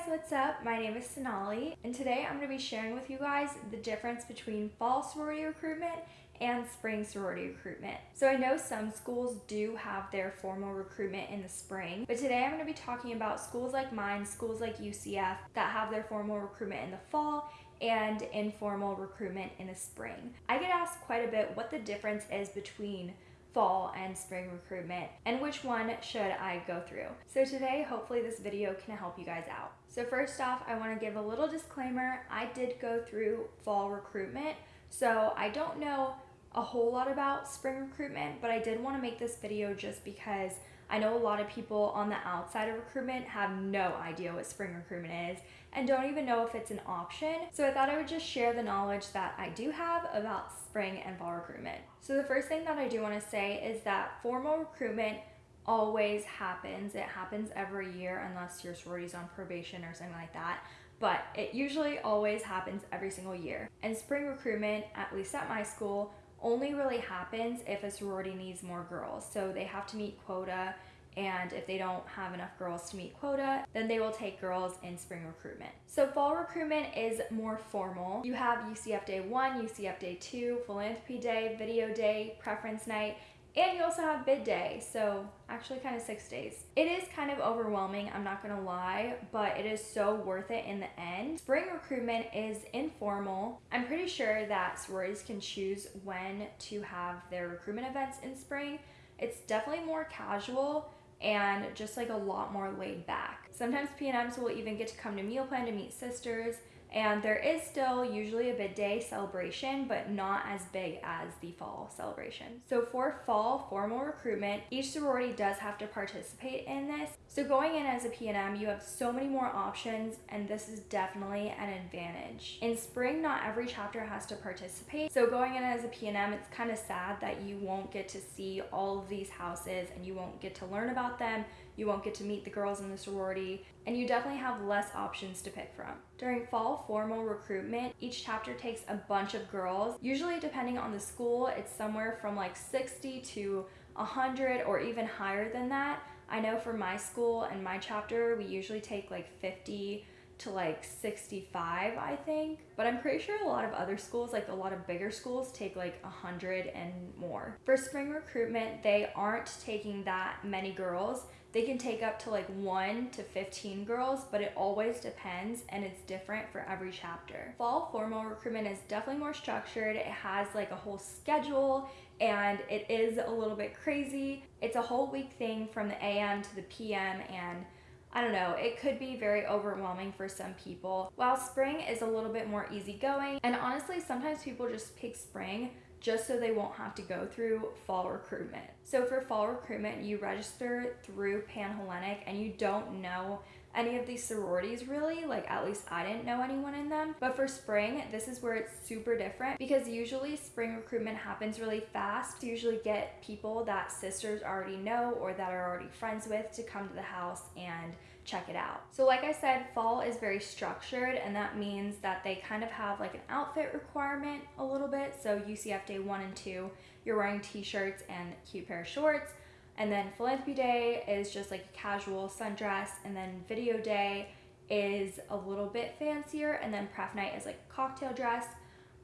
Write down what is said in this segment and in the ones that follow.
guys, what's up? My name is Sonali, and today I'm going to be sharing with you guys the difference between fall sorority recruitment and spring sorority recruitment. So I know some schools do have their formal recruitment in the spring, but today I'm going to be talking about schools like mine, schools like UCF that have their formal recruitment in the fall and informal recruitment in the spring. I get asked quite a bit what the difference is between fall and spring recruitment and which one should I go through. So today, hopefully this video can help you guys out. So first off, I wanna give a little disclaimer. I did go through fall recruitment, so I don't know a whole lot about spring recruitment, but I did wanna make this video just because I know a lot of people on the outside of recruitment have no idea what spring recruitment is and don't even know if it's an option. So I thought I would just share the knowledge that I do have about spring and fall recruitment. So the first thing that I do want to say is that formal recruitment always happens. It happens every year unless your sorority's on probation or something like that. But it usually always happens every single year. And spring recruitment, at least at my school, only really happens if a sorority needs more girls. So they have to meet quota and if they don't have enough girls to meet quota, then they will take girls in spring recruitment. So fall recruitment is more formal. You have UCF Day 1, UCF Day 2, Philanthropy Day, Video Day, Preference Night, and you also have bid day, so actually kind of six days. It is kind of overwhelming, I'm not gonna lie, but it is so worth it in the end. Spring recruitment is informal. I'm pretty sure that sororities can choose when to have their recruitment events in spring. It's definitely more casual and just like a lot more laid back. Sometimes PNMs will even get to come to meal plan to meet sisters and there is still usually a bid day celebration, but not as big as the fall celebration. So for fall formal recruitment, each sorority does have to participate in this. So going in as a PNM, you have so many more options and this is definitely an advantage. In spring, not every chapter has to participate. So going in as a PNM, it's kind of sad that you won't get to see all of these houses and you won't get to learn about them you won't get to meet the girls in the sorority, and you definitely have less options to pick from. During fall formal recruitment, each chapter takes a bunch of girls. Usually depending on the school, it's somewhere from like 60 to 100 or even higher than that. I know for my school and my chapter, we usually take like 50 to like 65, I think. But I'm pretty sure a lot of other schools, like a lot of bigger schools, take like 100 and more. For spring recruitment, they aren't taking that many girls. They can take up to like 1 to 15 girls, but it always depends and it's different for every chapter. Fall formal recruitment is definitely more structured. It has like a whole schedule and it is a little bit crazy. It's a whole week thing from the AM to the PM and I don't know, it could be very overwhelming for some people. While spring is a little bit more easygoing, and honestly, sometimes people just pick spring just so they won't have to go through fall recruitment. So for fall recruitment, you register through Panhellenic and you don't know any of these sororities really, like at least I didn't know anyone in them. But for spring, this is where it's super different because usually spring recruitment happens really fast. Usually get people that sisters already know or that are already friends with to come to the house and check it out. So like I said, fall is very structured and that means that they kind of have like an outfit requirement a little bit. So UCF day one and two, you're wearing t-shirts and cute pair of shorts. And then philanthropy day is just like a casual sundress. And then video day is a little bit fancier. And then pref night is like cocktail dress.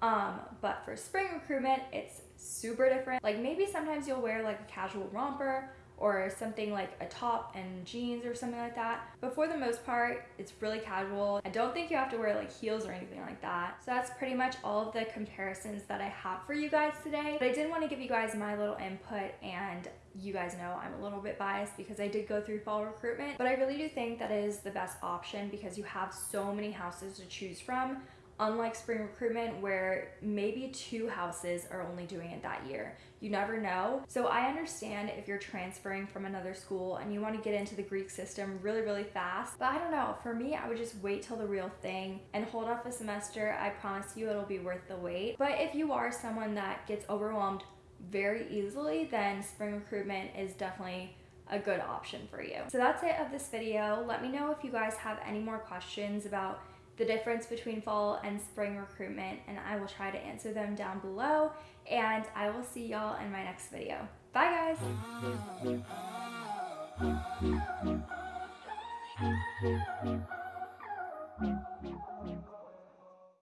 Um, but for spring recruitment, it's super different. Like maybe sometimes you'll wear like a casual romper or something like a top and jeans or something like that. But for the most part, it's really casual. I don't think you have to wear like heels or anything like that. So that's pretty much all of the comparisons that I have for you guys today. But I did want to give you guys my little input and you guys know I'm a little bit biased because I did go through fall recruitment, but I really do think that is the best option because you have so many houses to choose from unlike spring recruitment where maybe two houses are only doing it that year. You never know. So I understand if you're transferring from another school and you want to get into the Greek system really, really fast. But I don't know. For me, I would just wait till the real thing and hold off a semester. I promise you it'll be worth the wait. But if you are someone that gets overwhelmed very easily, then spring recruitment is definitely a good option for you. So that's it of this video. Let me know if you guys have any more questions about the difference between fall and spring recruitment and I will try to answer them down below and I will see y'all in my next video. Bye guys!